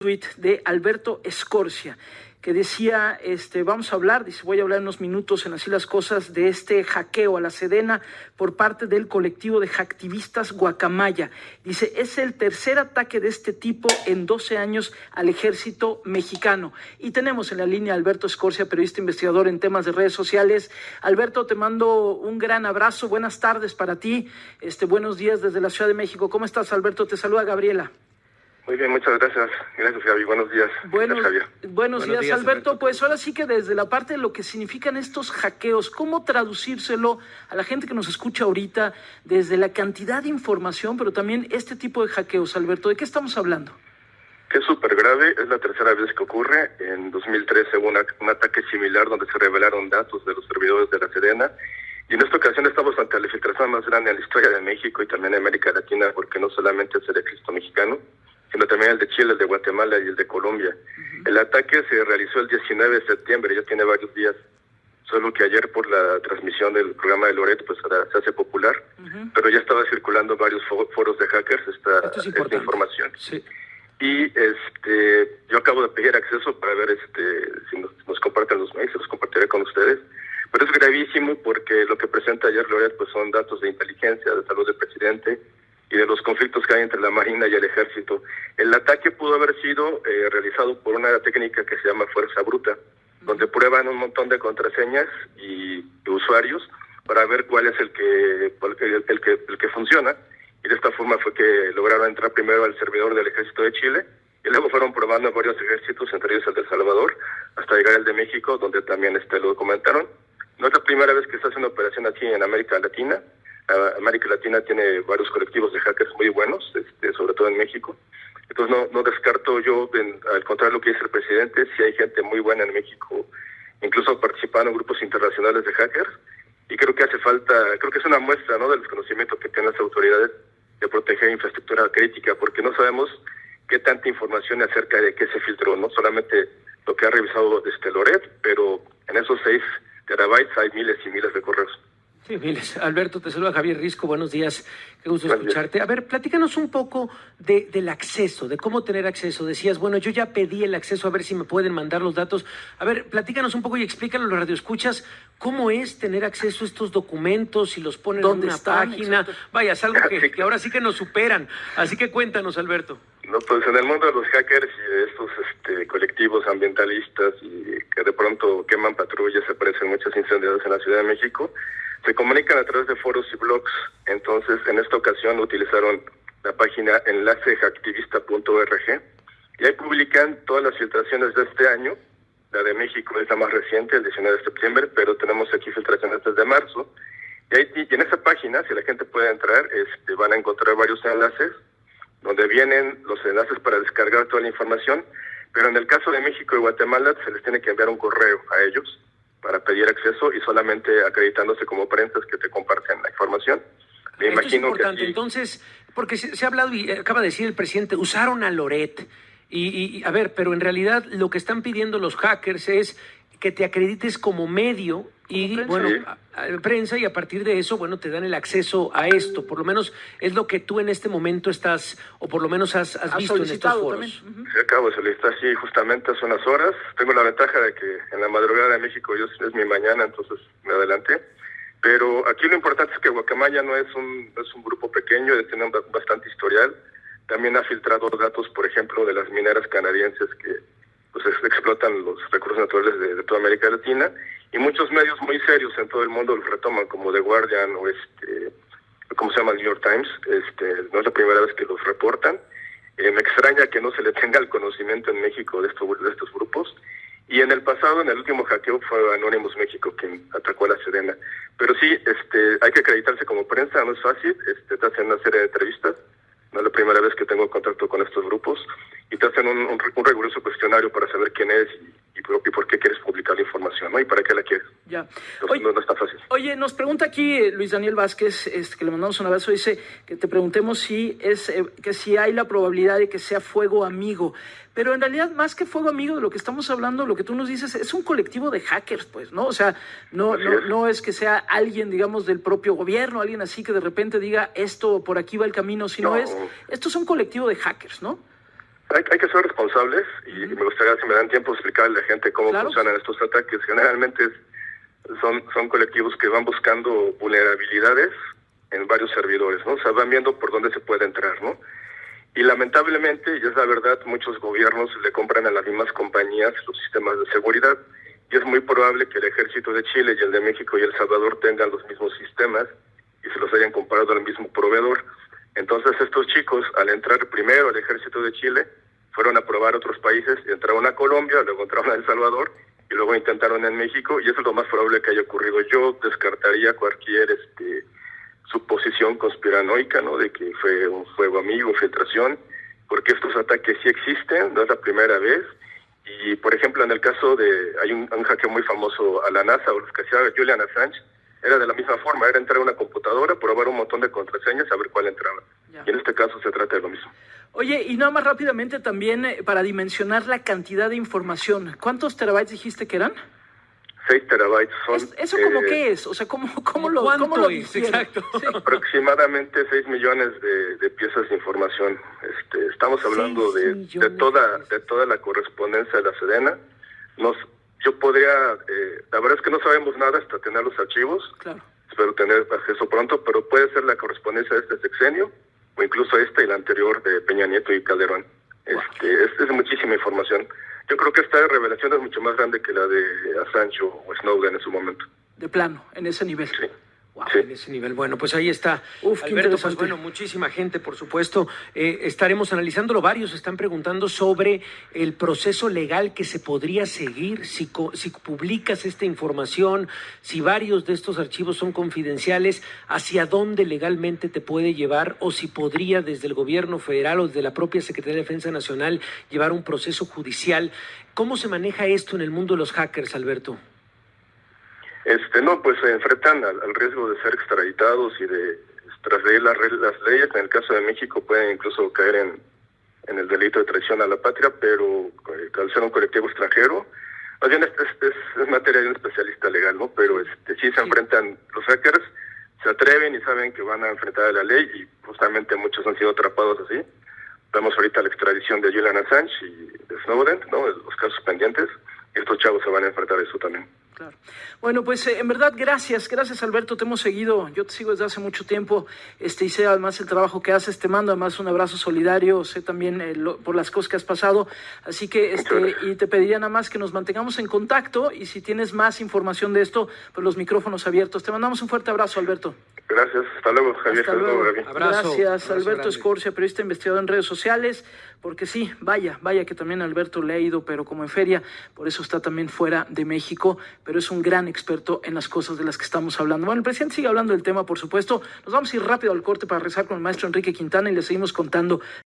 de Alberto Escorcia que decía, este, vamos a hablar, dice, voy a hablar unos minutos en así las cosas, de este hackeo a la Sedena por parte del colectivo de hacktivistas Guacamaya. Dice, es el tercer ataque de este tipo en 12 años al ejército mexicano. Y tenemos en la línea a Alberto Escorcia, periodista investigador en temas de redes sociales. Alberto, te mando un gran abrazo, buenas tardes para ti, este, buenos días desde la Ciudad de México. ¿Cómo estás, Alberto? Te saluda Gabriela. Muy bien, muchas gracias. Gracias, Javi. Buenos días. Buenos, buenos, días, Alberto. Pues ahora sí que desde la parte de lo que significan estos hackeos, ¿cómo traducírselo a la gente que nos escucha ahorita desde la cantidad de información, pero también este tipo de hackeos, Alberto? ¿De qué estamos hablando? Que es súper grave, es la tercera vez que ocurre. En 2013 hubo un ataque similar donde se revelaron datos de los servidores de la Serena. Y en esta ocasión estamos ante la filtración más grande en la historia de México y también de América Latina, porque no solamente es el ejército mexicano, sino también el de Chile, el de Guatemala y el de Colombia. El ataque se realizó el 19 de septiembre, ya tiene varios días, solo que ayer por la transmisión del programa de Loret pues se hace popular, pero ya estaba circulando varios foros de hackers esta, esta información. Y este yo acabo de pedir acceso para ver este si nos, nos comparten los mails, los compartiré con ustedes. Pero es gravísimo porque lo que presenta ayer Loret pues son datos de inteligencia, de salud del presidente, y de los conflictos que hay entre la Marina y el Ejército. El ataque pudo haber sido eh, realizado por una técnica que se llama fuerza bruta, donde prueban un montón de contraseñas y usuarios para ver cuál es el que, el, que, el que funciona. Y de esta forma fue que lograron entrar primero al servidor del Ejército de Chile y luego fueron probando varios ejércitos, entre ellos el de Salvador, hasta llegar al de México, donde también este, lo documentaron. No es la primera vez que se hace una operación así en América Latina. América Latina tiene varios colectivos de hackers muy buenos, este, sobre todo en México. Entonces no, descarto yo, al contrario lo que dice el presidente, si hay gente muy buena en México, incluso participando en grupos internacionales de hackers, y creo que hace falta, creo que es una muestra ¿no? del desconocimiento que tienen las autoridades de proteger infraestructura crítica, porque no sabemos qué tanta información acerca de qué se filtró, no solamente lo que ha revisado este Loret, pero en esos seis terabytes hay miles y miles de correos. Sí, miles. Alberto, te saluda Javier Risco, buenos días, qué gusto escucharte. A ver, platícanos un poco de, del acceso, de cómo tener acceso. Decías, bueno, yo ya pedí el acceso, a ver si me pueden mandar los datos. A ver, platícanos un poco y explícanos a los radioescuchas cómo es tener acceso a estos documentos, si los ponen en una página. Vaya, es algo que, que ahora sí que nos superan. Así que cuéntanos, Alberto. No, pues en el mundo de los hackers y de estos este, colectivos ambientalistas y que de pronto queman patrullas, se aparecen muchos incendios en la Ciudad de México, se comunican a través de foros y blogs. Entonces, en esta ocasión utilizaron la página enlaceactivista.org y ahí publican todas las filtraciones de este año. La de México es la más reciente, el 19 de septiembre, pero tenemos aquí filtraciones desde marzo. Y, ahí, y en esa página, si la gente puede entrar, este, van a encontrar varios enlaces donde vienen los enlaces para descargar toda la información, pero en el caso de México y Guatemala se les tiene que enviar un correo a ellos para pedir acceso y solamente acreditándose como prensa que te comparten la información. Me Esto imagino es importante. Entonces, porque se, ha hablado y acaba de decir el presidente, usaron a Loret. Y, y, a ver, pero en realidad lo que están pidiendo los hackers es que te acredites como medio y bueno, prensa y a partir de eso, bueno, te dan el acceso a esto. Por lo menos es lo que tú en este momento estás, o por lo menos has, visto en estos foros. Sí, acabo de solicitar, sí, justamente hace unas horas. Tengo la ventaja de que en la madrugada de México yo, es mi mañana, entonces me adelanté. Pero aquí lo importante es que Guacamaya no es un, es un grupo pequeño, tiene bastante historial. También ha filtrado datos, por ejemplo, de las mineras canadienses que pues explotan los recursos naturales de, toda América Latina y muchos medios muy serios en todo el mundo los retoman como The Guardian o este como se llama New York Times este no es la primera vez que los reportan. Eh, me extraña que no se le tenga el conocimiento en México de estos de estos grupos. Y en el pasado en el último hackeo fue Anonymous México quien atacó a la Serena pero sí este hay que acreditarse como prensa no es fácil este te hacen una serie de entrevistas. No es la primera vez que tengo contacto con estos grupos y te hacen un, un, un riguroso cuestionario para saber quién es y, y, por, y, por, qué quieres publicar la información, ¿no? Y para qué la quieres. Ya. Oye, no, no, está fácil. Oye, nos pregunta aquí eh, Luis Daniel Vázquez, este, que le mandamos un abrazo, dice que te preguntemos si es eh, que si hay la probabilidad de que sea fuego amigo. Pero en realidad, más que fuego amigo de lo que estamos hablando, lo que tú nos dices es un colectivo de hackers, pues, ¿no? O sea, no, no, es. no es que sea alguien, digamos, del propio gobierno, alguien así que de repente diga esto por aquí va el camino, sino no. es, esto es un colectivo de hackers, ¿no? Hay, hay, que ser responsables y me gustaría, si me dan tiempo, explicarle a la gente cómo funcionan estos ataques. Generalmente son, son colectivos que van buscando vulnerabilidades en varios servidores, ¿no? O sea, van viendo por dónde se puede entrar, ¿no? Y lamentablemente, y es la verdad, muchos gobiernos le compran a las mismas compañías los sistemas de seguridad y es muy probable que el ejército de Chile y el de México y El Salvador tengan los mismos sistemas y se los hayan comprado al mismo proveedor. Entonces estos chicos, al entrar primero al ejército de Chile, fueron a probar otros países entraron a Colombia, luego entraron a El Salvador y luego intentaron en México y eso es lo más probable que haya ocurrido. Yo descartaría cualquier este, suposición conspiranoica, ¿no? De que fue un fuego amigo, filtración, porque estos ataques sí existen, no es la primera vez. Y, por ejemplo, en el caso de, hay un, un hackeo muy famoso a la NASA, o los que hacía Julian Assange, era de la misma forma, era entrar a una computadora, probar un montón de contraseñas, a ver cuál entraba. Y en este caso se trata de lo mismo. Oye, y nada más rápidamente también eh, para dimensionar la cantidad de información, ¿cuántos terabytes dijiste que eran? 6 terabytes son... ¿Eso como eh, qué es? O sea, ¿cómo, cómo lo, cómo lo Exacto. Aproximadamente 6 millones de, de, piezas de información. Este, estamos hablando de, de, toda de toda la correspondencia de la Sedena. Nos, yo podría... Eh, la verdad es que no sabemos nada hasta tener los archivos. Claro. Espero tener acceso pronto, pero puede ser la correspondencia de este sexenio o incluso esta y la anterior de Peña Nieto y Calderón. Este, es, es muchísima información. Yo creo que esta revelación es mucho más grande que la de Assange o Snowden en su momento. De plano, en ese nivel. Sí. Wow, sí. En ese nivel. Bueno, pues ahí está. Uf, Alberto, pues bueno, muchísima gente, por supuesto. Eh, estaremos analizándolo. Varios están preguntando sobre el proceso legal que se podría seguir si, si publicas esta información, si varios de estos archivos son confidenciales, hacia dónde legalmente te puede llevar o si podría desde el gobierno federal o desde la propia Secretaría de Defensa Nacional llevar un proceso judicial. ¿Cómo se maneja esto en el mundo de los hackers, Alberto? Este, no, pues se enfrentan al, al riesgo de ser extraditados y de trasleer las, las leyes. En el caso de México pueden incluso caer en, en el delito de traición a la patria, pero eh, al ser un colectivo extranjero, más bien es, es, es, materia de un especialista legal, ¿no? Pero este, sí se enfrentan los hackers, se atreven y saben que van a enfrentar a la ley y justamente muchos han sido atrapados así. Vemos ahorita la extradición de Julian Assange y de Snowden, ¿no? Los casos pendientes. Estos chavos se van a enfrentar a eso también. Claro. Bueno, pues eh, en verdad, gracias, gracias Alberto, te hemos seguido, yo te sigo desde hace mucho tiempo, este, y sé además el trabajo que haces, te mando además un abrazo solidario, sé también eh, lo, por las cosas que has pasado, así que, este, y te pediría nada más que nos mantengamos en contacto, y si tienes más información de esto, pues los micrófonos abiertos. Te mandamos un fuerte abrazo, Alberto. Gracias, hasta luego, Javier. Hasta luego. Abrazo, Gracias, abrazo Alberto grande. Escorcia, periodista investigador en redes sociales, porque sí, vaya, vaya que también Alberto le ha ido, pero como en feria, por eso está también fuera de México, pero es un gran experto en las cosas de las que estamos hablando. Bueno, el presidente sigue hablando del tema, por supuesto. Nos vamos a ir rápido al corte para rezar con el maestro Enrique Quintana y le seguimos contando